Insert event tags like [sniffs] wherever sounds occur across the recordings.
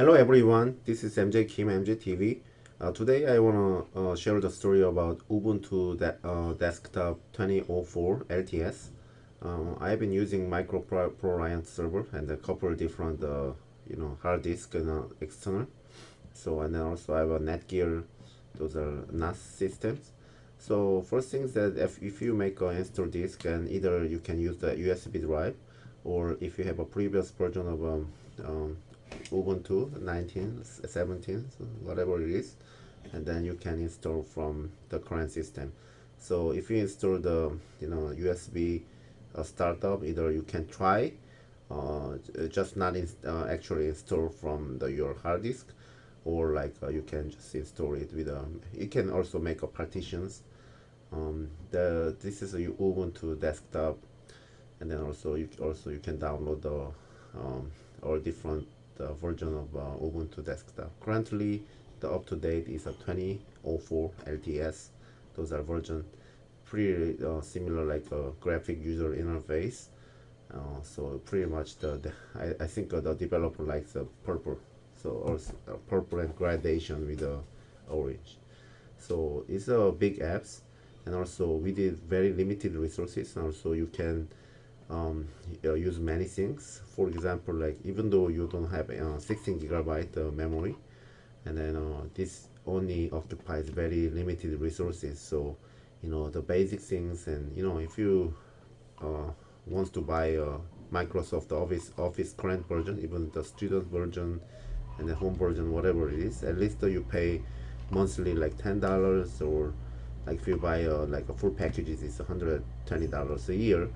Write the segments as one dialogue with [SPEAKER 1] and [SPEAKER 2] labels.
[SPEAKER 1] Hello everyone, this is MJ Kim, MJ Uh, today I want to uh, share the story about Ubuntu de uh, Desktop 2004 LTS. Uh, I've been using Micro Pro server and a couple different uh, you know hard disk and uh, external. So and then also I have a Netgear, those are NAS systems. So first things that if, if you make an install disk and either you can use the USB drive or if you have a previous version of um, um, Ubuntu 19, 17, whatever it is, and then you can install from the current system. So if you install the you know USB uh, startup, either you can try, uh, just not in, uh, actually install from the your hard disk, or like uh, you can just install it with um, you can also make a partitions. Um, the this is a Ubuntu desktop, and then also you also you can download the um, all different the version of uh, Ubuntu desktop. Currently, the up-to-date is a 2004 LTS. Those are version pretty uh, similar like a graphic user interface. Uh, so pretty much the, the I, I think uh, the developer likes the purple so also purple and gradation with the orange so it's a big apps and also we did very limited resources and also you can um, uh, use many things. For example like even though you don't have uh, 16 gigabyte uh, memory and then uh, this only occupies very limited resources. So you know the basic things and you know if you uh, wants to buy a Microsoft Office Office current version even the student version and the home version whatever it is at least you pay monthly like ten dollars or like if you buy like a full packages it's 120 dollars a year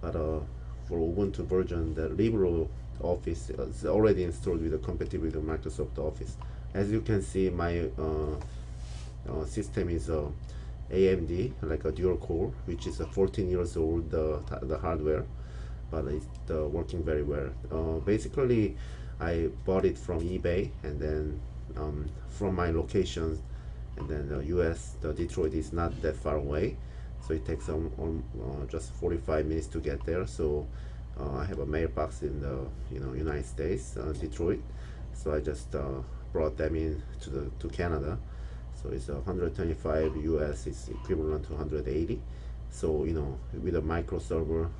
[SPEAKER 1] but uh, for Ubuntu version, the LibreOffice is already installed with a compatible with the Microsoft Office. As you can see, my uh, uh, system is a uh, AMD, like a dual core, which is a 14 years old uh, the hardware, but it's uh, working very well. Uh, basically, I bought it from eBay and then um, from my locations, and then the US, the Detroit is not that far away so it takes um, um uh, just 45 minutes to get there. So uh, I have a mailbox in the you know United States uh, Detroit. So I just uh, brought them in to the to Canada. So it's 125 US is equivalent to 180 so you know with a micro server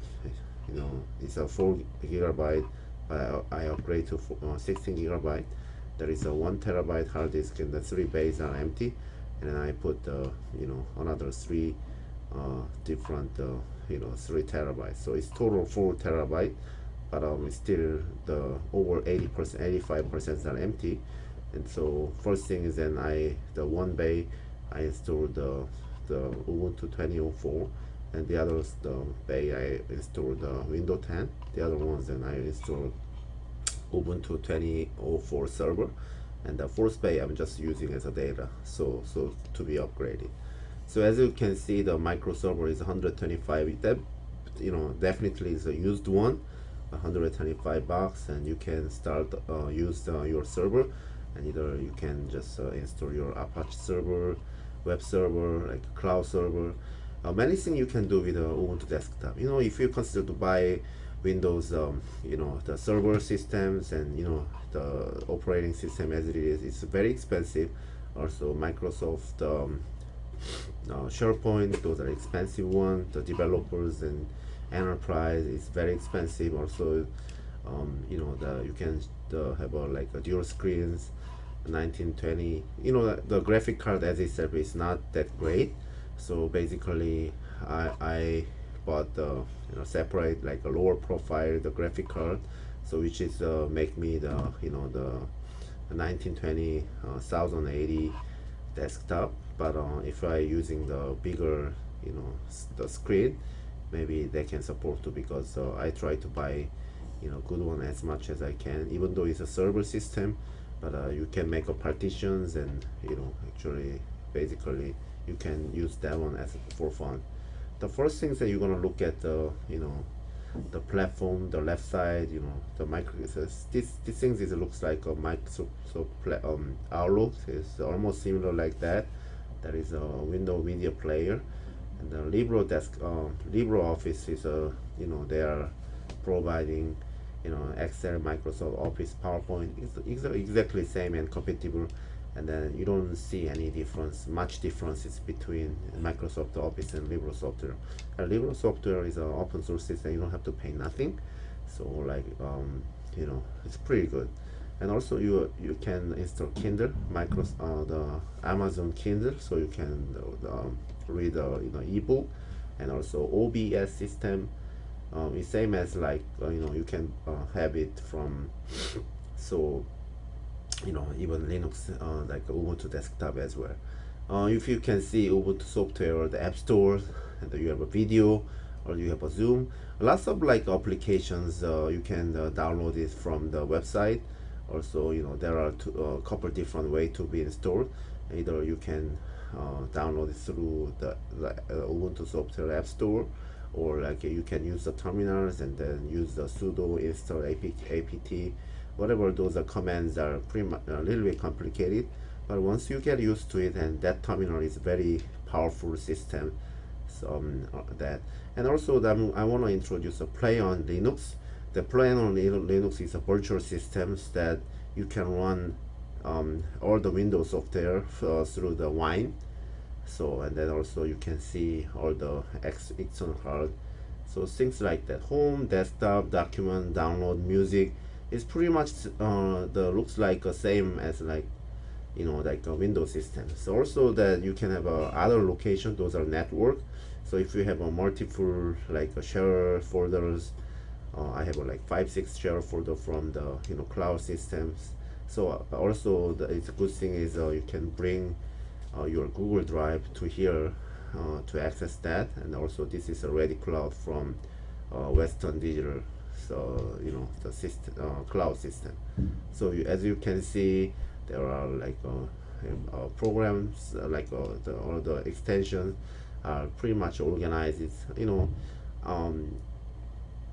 [SPEAKER 1] you know it's a 4 gigabyte I upgrade to uh, 16 gigabyte. There is a 1 terabyte hard disk and the three bays are empty. And I put uh, you know another three uh, different uh, you know three terabytes. So it's total four terabyte but um still the over 80 percent 85 percent are empty. And so first thing is then I the one bay I installed the the Ubuntu 2004 and the others the bay I installed the Windows 10 the other ones then I installed Ubuntu 2004 server. And the first bay I'm just using as a data so so to be upgraded so as you can see the micro server is 125 that you know definitely is a used one 125 bucks and you can start uh, use uh, your server and either you can just uh, install your Apache server web server like cloud server uh, many things you can do with the Ubuntu desktop. You know if you consider to buy Windows um, you know the server systems and you know the operating system as it is it's very expensive. Also Microsoft um, uh, SharePoint, those are expensive ones. The developers and enterprise is very expensive. Also, um, you know, the you can uh, have a, like a dual screens, 1920. You know, the, the graphic card as itself is not that great. So basically, I I bought the you know separate like a lower profile the graphic card, so which is uh, make me the you know the 1920 uh, 1080 desktop but uh, if I using the bigger you know the screen maybe they can support too because uh, I try to buy you know good one as much as I can even though it's a server system but uh, you can make a partitions and you know actually basically you can use that one as for fun. The first things that you're gonna look at the you know the platform the left side you know the micro this this thing is looks like a Microsoft so um outlook is almost similar like that. There is a window media player. And the libro desk um, uh, libreoffice is a you know they are providing you know excel microsoft office powerpoint it's exactly same and compatible and then you don't see any difference much differences between microsoft office and libresoft and libresoft is an open source system you don't have to pay nothing. So like um, you know it's pretty good. And also you you can install kindle Microsoft, uh, the amazon kindle so you can uh, read uh, you know ebook and also obs system. Um, it's same as like uh, you know you can uh, have it from [coughs] so you know even linux uh, like ubuntu desktop as well. Uh, if you can see ubuntu software or the app store and you have a video or you have a zoom lots of like applications uh, you can uh, download it from the website. Also you know there are a uh, couple different way to be installed. Either you can uh, download it through the, the ubuntu software app store or like you can use the terminals and then use the sudo install apt, apt whatever those are commands are pretty much a little bit complicated but once you get used to it and that terminal is very powerful system so um, uh, that. And also that I want to introduce a PlayOnLinux. The PlayOnLinux is a virtual system that you can run um, all the Windows software uh, through the Wine. So and then also you can see all the X external hard so things like that. Home desktop document download music is pretty much uh, the looks like the same as like you know like a Windows system. So also that you can have a other location those are network. So if you have a multiple like a share folders uh, I have a, like five six share folder from the you know cloud systems. So uh, also the it's a good thing is uh, you can bring uh, your Google Drive to here uh, to access that. And also this is already cloud from uh, Western Digital so you know the system uh, cloud system. So you, as you can see there are like uh, uh, programs like the, all the extensions are pretty much organized. You know um,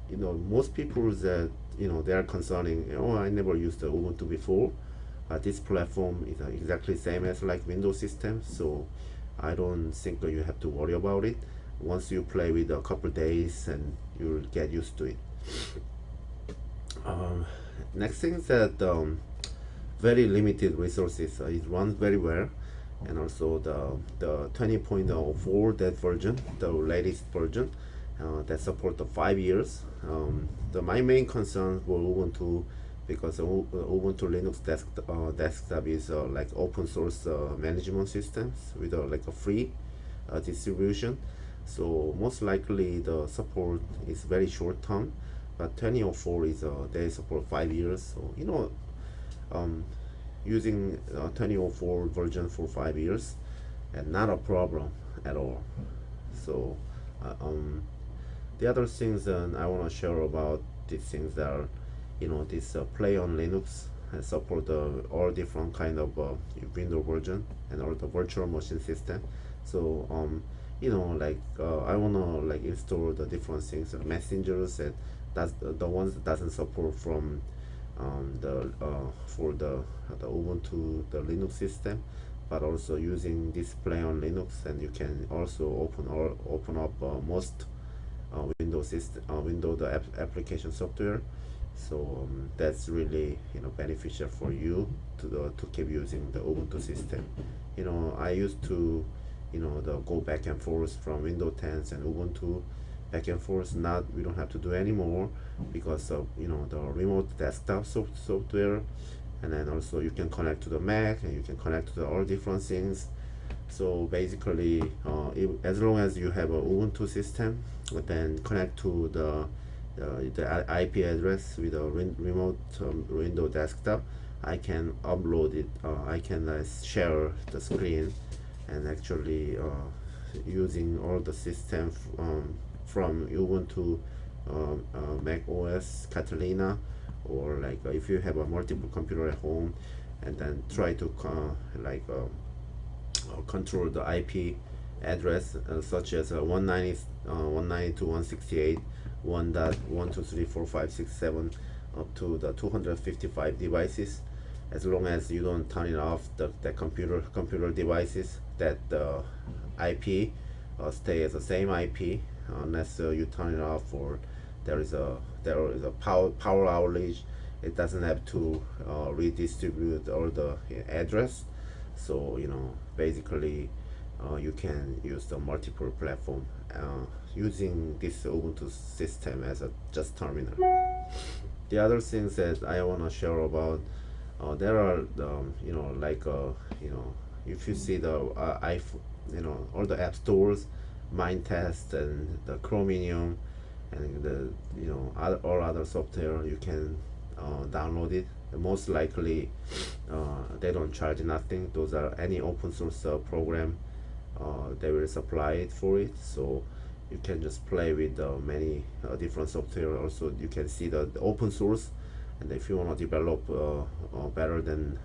[SPEAKER 1] you know most people that you know they are concerning oh I never used the Ubuntu before uh, this platform is uh, exactly same as like Windows system. So I don't think you have to worry about it. Once you play with a couple days and you'll get used to it um, next thing is that um, very limited resources uh, it runs very well. And also the the 20.04 that version the latest version uh, that support the five years. Um, the my main concern were Ubuntu because Ubuntu Linux desk, uh, desktop is uh, like open source uh, management systems with uh, like a free uh, distribution. So most likely the support is very short term but 2004 is a, they support five years so you know um, using 2004 version for five years and not a problem at all. So um, the other things uh, I want to share about these things are you know this uh, PlayOnLinux and support uh, all different kind of uh, Windows version and all the virtual machine system. So um you know like uh, I want to like install the different things uh, messengers and that's the, the ones that doesn't support from um, the uh, for the the Ubuntu the Linux system but also using display on Linux and you can also open or open up most uh, Windows system, uh, Windows the application software. So um, that's really you know beneficial for you to the, to keep using the Ubuntu system. You know I used to you know the go back and forth from Windows 10 and Ubuntu back and forth. Not we don't have to do anymore because of you know the remote desktop soft software and then also you can connect to the Mac and you can connect to the all different things so basically uh, it, as long as you have a Ubuntu system then connect to the uh, the IP address with a remote um, window desktop I can upload it uh, I can uh, share the screen and actually uh, using all the system um, from Ubuntu um, uh, Mac OS Catalina or like if you have a multiple computer at home and then try to like um, uh, control the IP address uh, such as uh, 190 uh, 192.168 1.1234567 up to the 255 devices. As long as you don't turn it off the, the computer computer devices that the IP uh, stay as the same IP unless uh, you turn it off or there is a there is a power power outage it doesn't have to uh, redistribute all the address. So you know basically uh, you can use the multiple platform uh, using this Ubuntu system as a just terminal. The other things that I want to share about uh, there are um, you know like you know if you see the uh, iPhone you know all the app stores Minetest and the Chromium and the you know other, all other software you can uh, download it. Most likely uh, they don't charge nothing. Those are any open source uh, program uh, they will supply it for it. So you can just play with uh, many different software. Also you can see the, the open source and if you want to develop better than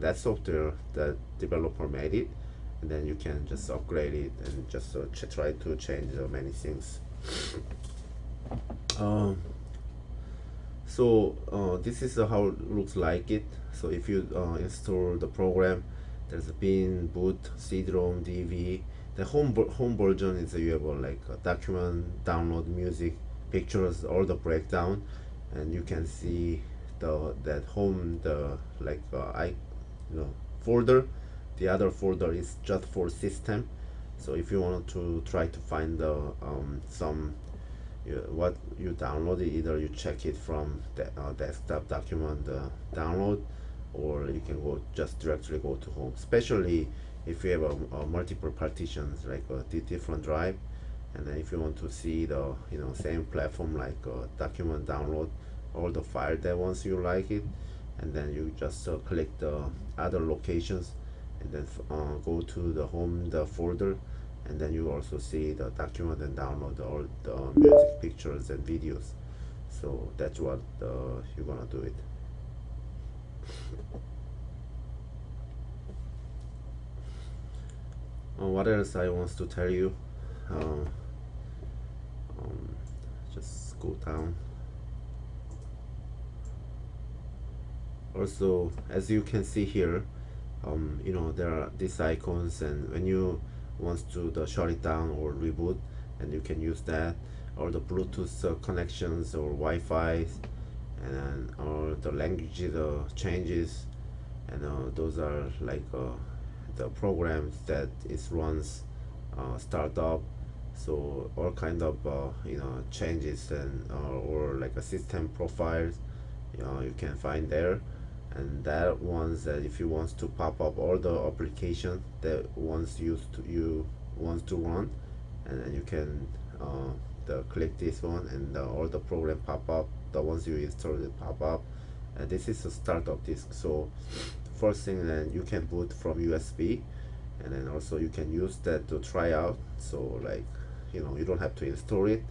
[SPEAKER 1] that software that developer made it and then you can just upgrade it and just try to change many things. Um, so uh, this is uh, how it looks like it. So if you uh, install the program there's a bin boot cd-rom dev the home home version is you have like a document download music pictures all the breakdown and you can see the that home the like uh, i you know folder. The other folder is just for system. So if you want to try to find the um, some you, what you download either you check it from the uh, desktop document uh, download or you can go just directly go to home. Especially if you have a, a multiple partitions like a different drive. And then if you want to see the you know same platform like uh, document download all the file that once you like it and then you just uh, click the other locations and then uh, go to the home the folder and then you also see the document and download all the music pictures and videos. So that's what uh, you're gonna do it. Uh, what else I want to tell you? Uh, um, just go down also as you can see here um, you know there are these icons and when you wants to the shut it down or reboot and you can use that or the Bluetooth uh, connections or Wi-Fi and or the language the changes and uh, those are like uh, the programs that it runs uh, startup. So all kind of uh, you know changes and uh, or like a system profiles you know you can find there and that ones that if you want to pop up all the application that wants used to you wants to run and then you can uh, the click this one and the, all the program pop up the ones you installed pop up and this is a startup disk. So first thing then you can boot from USB and then also you can use that to try out. So like you know you don't have to install it.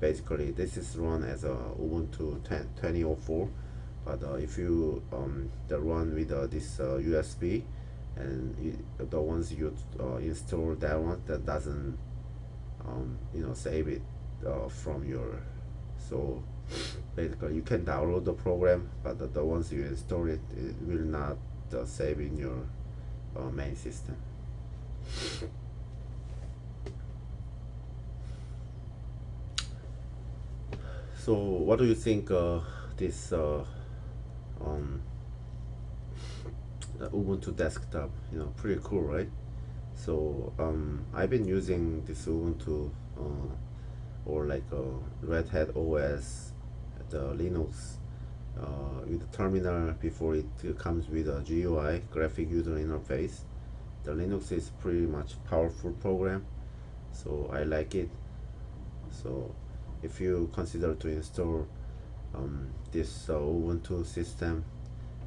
[SPEAKER 1] Basically this is run as a Ubuntu 10 2004 but uh, if you um, the run with uh, this uh, USB and it, the ones you uh, install that one that doesn't um, you know save it uh, from your so [sniffs] basically you can download the program but the, the ones you install it it will not uh, save in your main system. So what do you think this um, Ubuntu desktop you know pretty cool right? So um, I've been using this Ubuntu uh, or like a Red Hat OS the Linux uh, with the terminal before it comes with a GUI graphic user interface. The Linux is pretty much powerful program so I like it. So if you consider to install um, this uh, Ubuntu system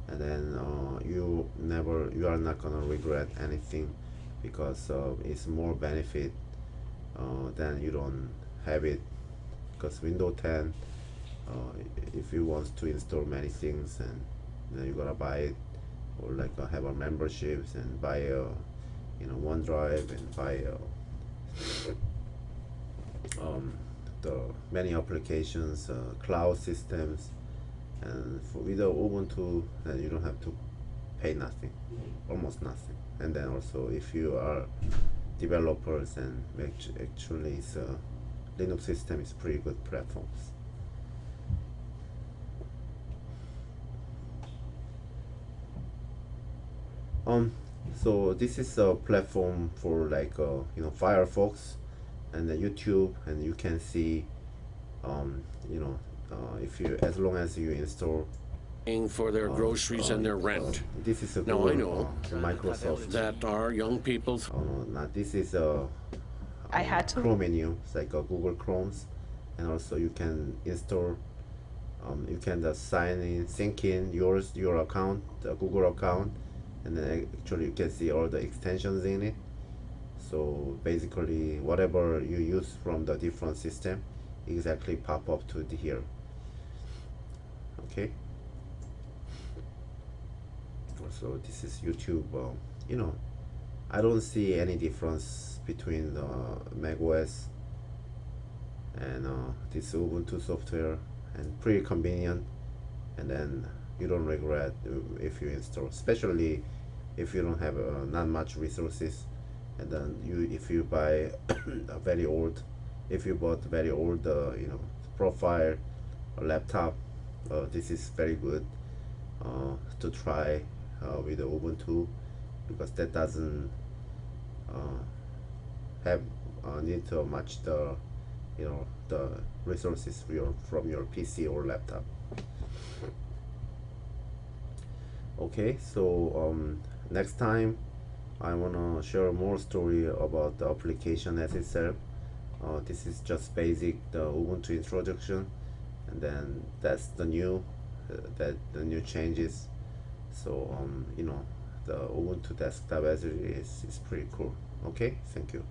[SPEAKER 1] and then uh, you never you are not gonna regret anything because uh, it's more benefit uh, than you don't have it. Because Windows 10 uh, if you want to install many things and then you gotta buy it or like uh, have a memberships and buy a you know OneDrive and buy a um, many applications, uh, cloud systems, and for with the Ubuntu, then you don't have to pay nothing, almost nothing. And then also, if you are developers, and actually, it's a, Linux system is pretty good platforms. Um, so this is a platform for like uh, you know Firefox and the YouTube and you can see um, you know uh, if you as long as you install
[SPEAKER 2] paying for their groceries and their rent.
[SPEAKER 1] this is a
[SPEAKER 2] Now, I know
[SPEAKER 1] uh, Microsoft
[SPEAKER 2] That our young people
[SPEAKER 1] oh no not this is a
[SPEAKER 3] I had to.
[SPEAKER 1] Chrome menu it's like a Google Chrome's and also you can install um, you can just sign in sync in yours your account the Google account and then actually you can see all the extensions in it so basically whatever you use from the different system exactly pop up to the here. Okay? So this is YouTube uh, you know I don't see any difference between the Mac OS and uh, this Ubuntu software and pretty convenient. And then you don't regret uh, if you install especially if you don't have uh, not much resources and then you if you buy [coughs] a very old if you bought very old uh, you know profile laptop uh, this is very good uh, to try uh, with the Ubuntu because that doesn't uh, have uh, need to match the you know the resources your, from your PC or laptop. Okay so um, next time I wanna share more story about the application as itself. Uh, this is just basic the Ubuntu introduction and then that's the new uh, that the new changes. So um, you know the Ubuntu desktop as it is is pretty cool. Okay? Thank you